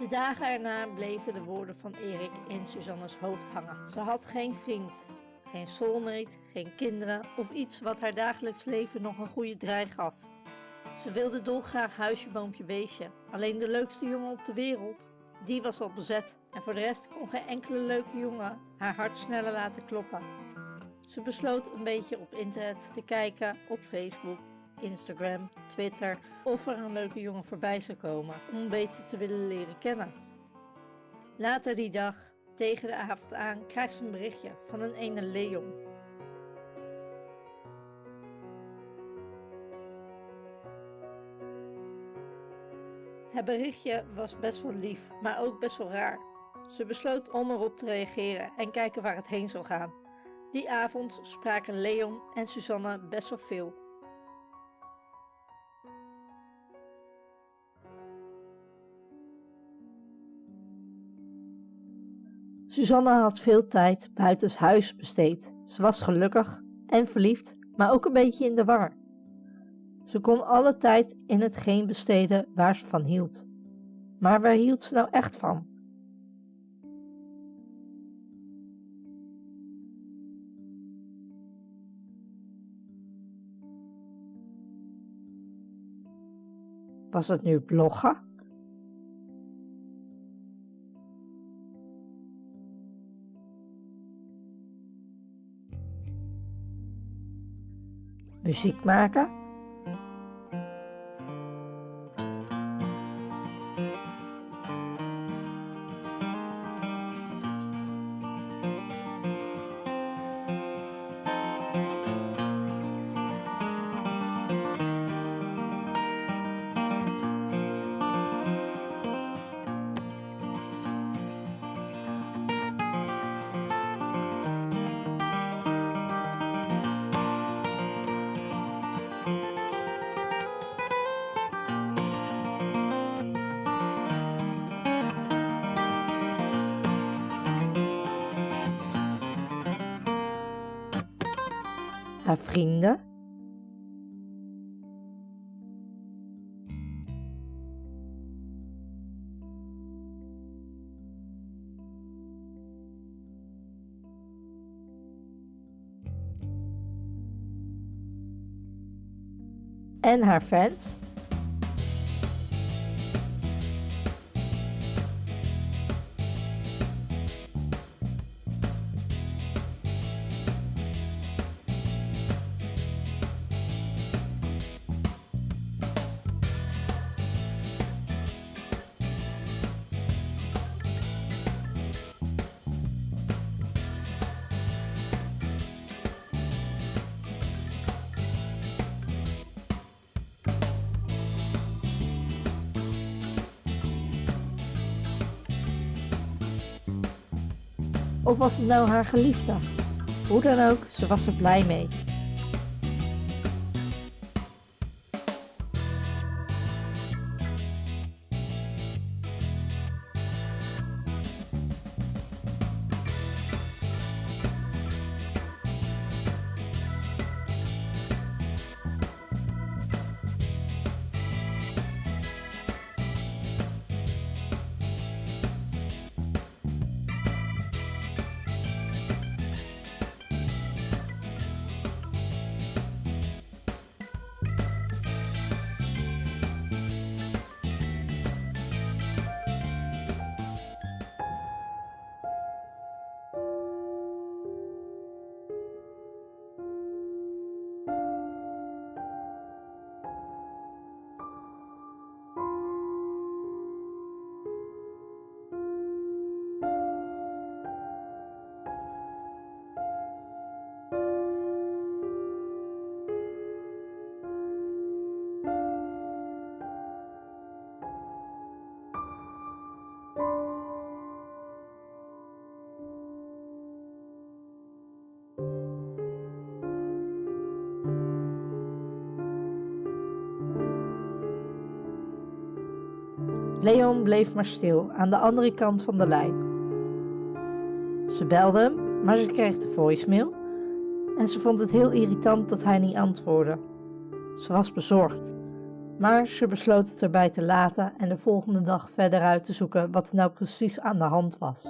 De dagen erna bleven de woorden van Erik in Suzanne's hoofd hangen. Ze had geen vriend, geen soulmate, geen kinderen of iets wat haar dagelijks leven nog een goede draai gaf. Ze wilde dolgraag huisje, boompje, beestje. Alleen de leukste jongen op de wereld, die was al bezet. En voor de rest kon geen enkele leuke jongen haar hart sneller laten kloppen. Ze besloot een beetje op internet te kijken op Facebook, Instagram, Twitter of er een leuke jongen voorbij zou komen om beter te willen leren kennen. Later die dag, tegen de avond aan, krijgt ze een berichtje van een ene Leon. Het berichtje was best wel lief, maar ook best wel raar. Ze besloot om erop te reageren en kijken waar het heen zou gaan. Die avond spraken Leon en Susanne best wel veel. Susanne had veel tijd buitens huis besteed. Ze was gelukkig en verliefd, maar ook een beetje in de war. Ze kon alle tijd in hetgeen besteden waar ze van hield. Maar waar hield ze nou echt van? Was het nu bloggen? Muziek maken? Haar vrienden. En haar fans. Of was het nou haar geliefde? Hoe dan ook, ze was er blij mee. Leon bleef maar stil aan de andere kant van de lijn. Ze belde hem, maar ze kreeg de voicemail en ze vond het heel irritant dat hij niet antwoordde. Ze was bezorgd. Maar ze besloot het erbij te laten en de volgende dag verder uit te zoeken wat er nou precies aan de hand was.